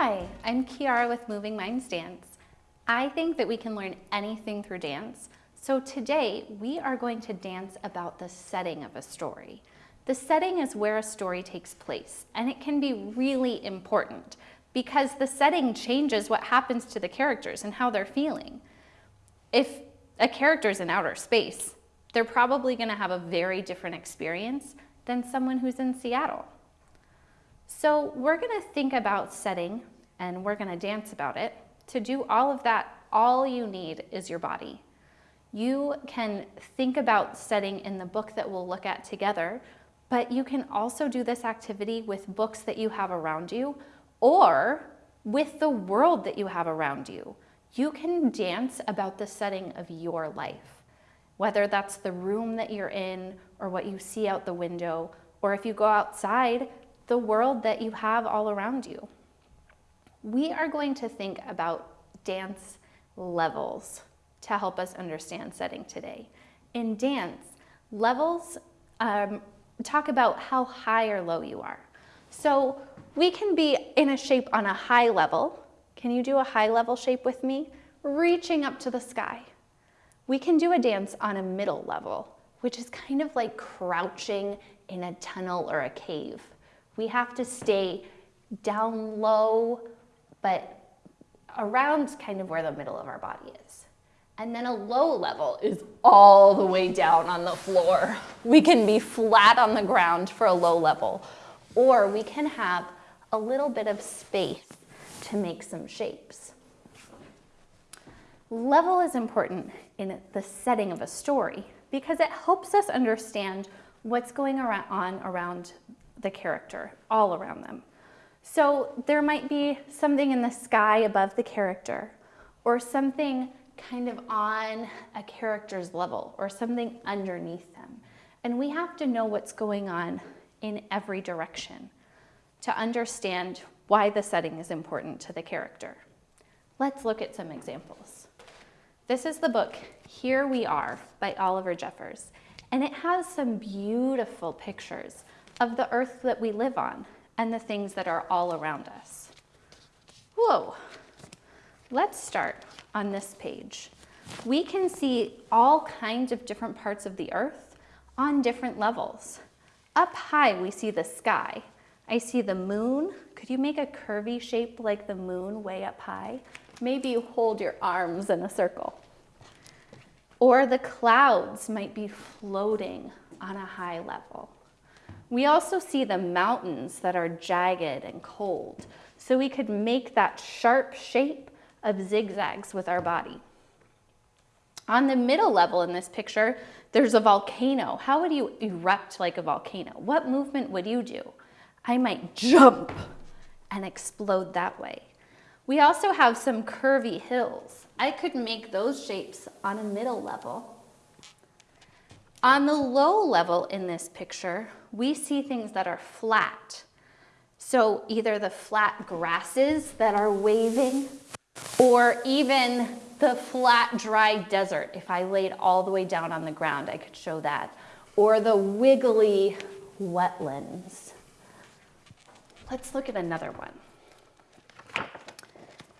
Hi, I'm Kiara with Moving Minds Dance. I think that we can learn anything through dance. So today we are going to dance about the setting of a story. The setting is where a story takes place and it can be really important because the setting changes what happens to the characters and how they're feeling. If a character's in outer space, they're probably gonna have a very different experience than someone who's in Seattle. So we're gonna think about setting and we're gonna dance about it. To do all of that, all you need is your body. You can think about setting in the book that we'll look at together, but you can also do this activity with books that you have around you or with the world that you have around you. You can dance about the setting of your life, whether that's the room that you're in or what you see out the window, or if you go outside, the world that you have all around you. We are going to think about dance levels to help us understand setting today. In dance, levels um, talk about how high or low you are. So we can be in a shape on a high level. Can you do a high level shape with me? Reaching up to the sky. We can do a dance on a middle level, which is kind of like crouching in a tunnel or a cave. We have to stay down low, but around kind of where the middle of our body is. And then a low level is all the way down on the floor. We can be flat on the ground for a low level, or we can have a little bit of space to make some shapes. Level is important in the setting of a story because it helps us understand what's going on around the character, all around them. So there might be something in the sky above the character or something kind of on a character's level or something underneath them. And we have to know what's going on in every direction to understand why the setting is important to the character. Let's look at some examples. This is the book, Here We Are by Oliver Jeffers, and it has some beautiful pictures of the earth that we live on and the things that are all around us. Whoa, let's start on this page. We can see all kinds of different parts of the earth on different levels. Up high, we see the sky. I see the moon. Could you make a curvy shape like the moon way up high? Maybe you hold your arms in a circle. Or the clouds might be floating on a high level. We also see the mountains that are jagged and cold. So we could make that sharp shape of zigzags with our body. On the middle level in this picture, there's a volcano. How would you erupt like a volcano? What movement would you do? I might jump and explode that way. We also have some curvy hills. I could make those shapes on a middle level. On the low level in this picture, we see things that are flat. So either the flat grasses that are waving or even the flat, dry desert. If I laid all the way down on the ground, I could show that. Or the wiggly wetlands. Let's look at another one.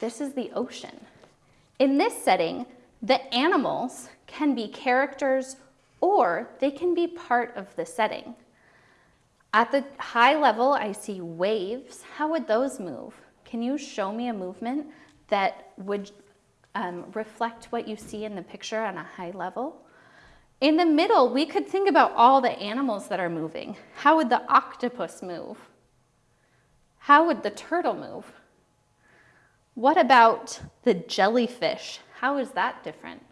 This is the ocean. In this setting, the animals can be characters or they can be part of the setting. At the high level, I see waves. How would those move? Can you show me a movement that would um, reflect what you see in the picture on a high level? In the middle, we could think about all the animals that are moving. How would the octopus move? How would the turtle move? What about the jellyfish? How is that different?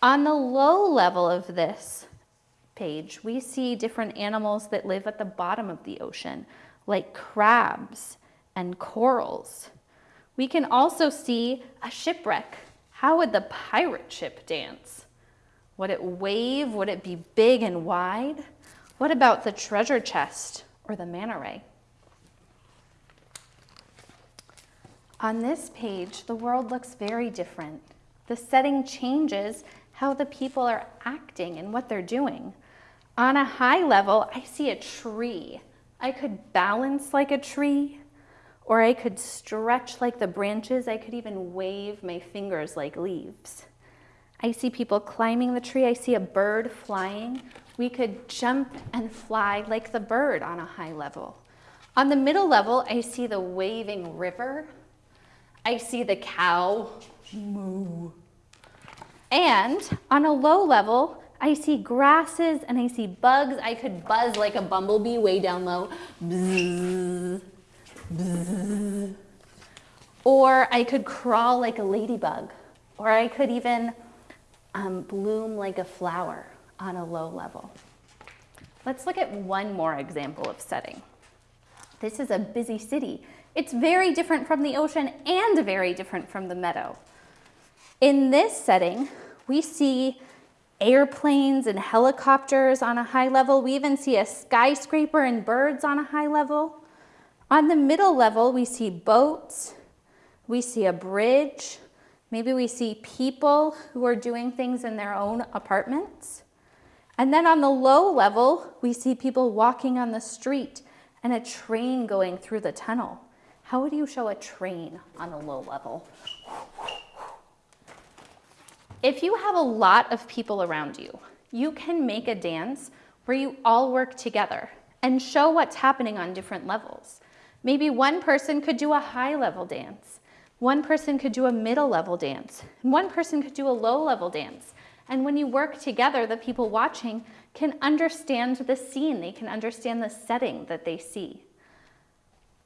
On the low level of this, page, we see different animals that live at the bottom of the ocean, like crabs and corals. We can also see a shipwreck. How would the pirate ship dance? Would it wave? Would it be big and wide? What about the treasure chest or the manta ray? On this page, the world looks very different. The setting changes how the people are acting and what they're doing. On a high level, I see a tree. I could balance like a tree, or I could stretch like the branches. I could even wave my fingers like leaves. I see people climbing the tree. I see a bird flying. We could jump and fly like the bird on a high level. On the middle level, I see the waving river. I see the cow moo. And on a low level, I see grasses and I see bugs. I could buzz like a bumblebee way down low. Bzz, bzz. Or I could crawl like a ladybug. Or I could even um, bloom like a flower on a low level. Let's look at one more example of setting. This is a busy city. It's very different from the ocean and very different from the meadow. In this setting, we see airplanes and helicopters on a high level. We even see a skyscraper and birds on a high level. On the middle level, we see boats, we see a bridge, maybe we see people who are doing things in their own apartments. And then on the low level, we see people walking on the street and a train going through the tunnel. How would you show a train on a low level? If you have a lot of people around you, you can make a dance where you all work together and show what's happening on different levels. Maybe one person could do a high level dance, one person could do a middle level dance, and one person could do a low level dance. And when you work together, the people watching can understand the scene, they can understand the setting that they see.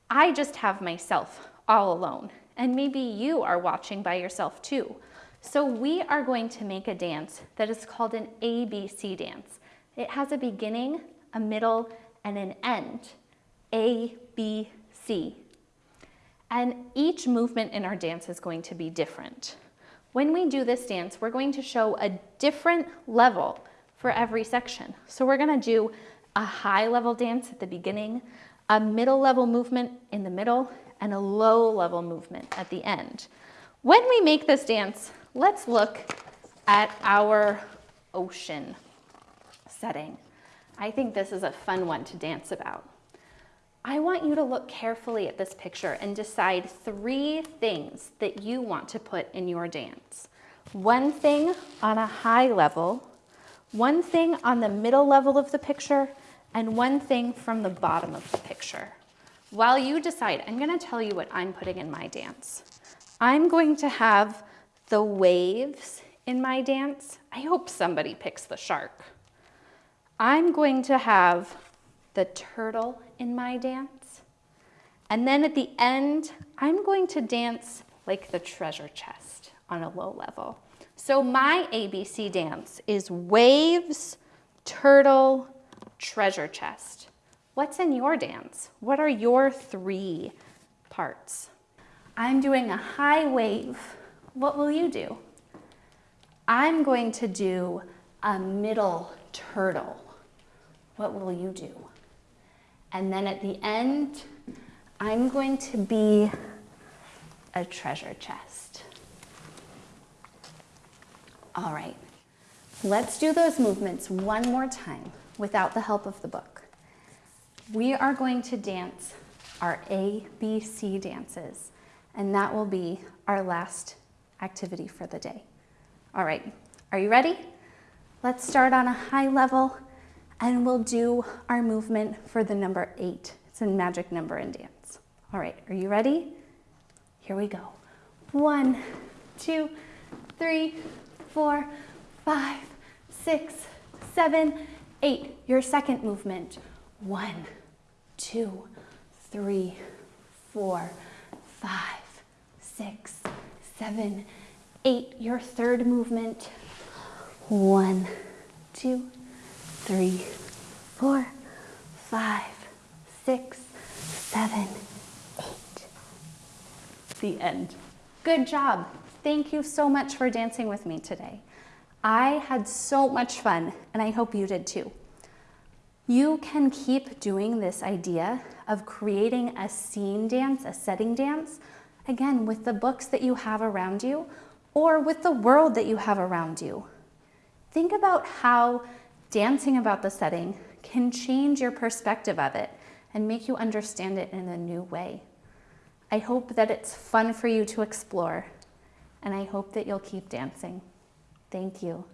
I just have myself all alone, and maybe you are watching by yourself too. So we are going to make a dance that is called an ABC dance. It has a beginning, a middle, and an end. A, B, C. And each movement in our dance is going to be different. When we do this dance, we're going to show a different level for every section. So we're gonna do a high level dance at the beginning, a middle level movement in the middle, and a low level movement at the end. When we make this dance, let's look at our ocean setting. I think this is a fun one to dance about. I want you to look carefully at this picture and decide three things that you want to put in your dance. One thing on a high level, one thing on the middle level of the picture, and one thing from the bottom of the picture. While you decide, I'm gonna tell you what I'm putting in my dance. I'm going to have the waves in my dance. I hope somebody picks the shark. I'm going to have the turtle in my dance. And then at the end, I'm going to dance like the treasure chest on a low level. So my ABC dance is waves, turtle, treasure chest. What's in your dance? What are your three parts? I'm doing a high wave what will you do? I'm going to do a middle turtle. What will you do? And then at the end, I'm going to be a treasure chest. All right, let's do those movements one more time without the help of the book. We are going to dance our A, B, C dances, and that will be our last activity for the day. All right, are you ready? Let's start on a high level and we'll do our movement for the number eight. It's a magic number in dance. All right, are you ready? Here we go. One, two, three, four, five, six, seven, eight. Your second movement. One, two, three, four, five, six, seven, eight. Your third movement. One, two, three, four, five, six, seven, eight. The end. Good job. Thank you so much for dancing with me today. I had so much fun, and I hope you did too. You can keep doing this idea of creating a scene dance, a setting dance, Again, with the books that you have around you or with the world that you have around you. Think about how dancing about the setting can change your perspective of it and make you understand it in a new way. I hope that it's fun for you to explore, and I hope that you'll keep dancing. Thank you.